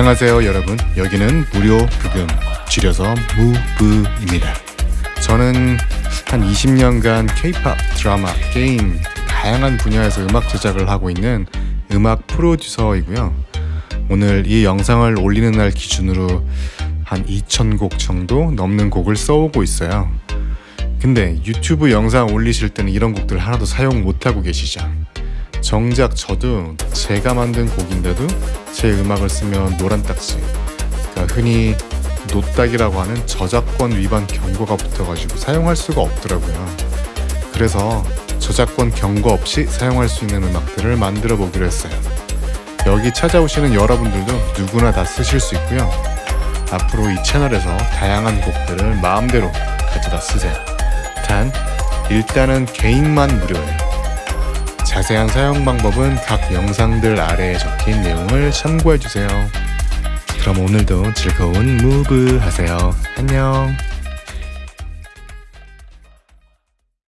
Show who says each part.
Speaker 1: 안녕하세요 여러분. 여기는 무료 부금 줄여서 무브입니다. 저는 한 20년간 케이팝 드라마 게임 다양한 분야에서 음악 제작을 하고 있는 음악 프로듀서이고요. 오늘 이 영상을 올리는 날 기준으로 한 2,000곡 정도 넘는 곡을 써오고 있어요. 근데 유튜브 영상 올리실 때는 이런 곡들 하나도 사용 못하고 계시죠 정작 저도 제가 만든 곡인데도 제 음악을 쓰면 노란 딱지 그러니까 흔히 노딱이라고 하는 저작권 위반 경고가 붙어가지고 사용할 수가 없더라고요. 그래서 저작권 경고 없이 사용할 수 있는 음악들을 만들어 보기로 했어요. 여기 찾아오시는 여러분들도 누구나 다 쓰실 수 있고요. 앞으로 이 채널에서 다양한 곡들을 마음대로 가져다 쓰세요. 단 일단은 개인만 무료예요 자세한 사용 방법은 각 영상들 아래에 적힌 내용을 참고해주세요. 그럼 오늘도 즐거운 무브 하세요. 안녕.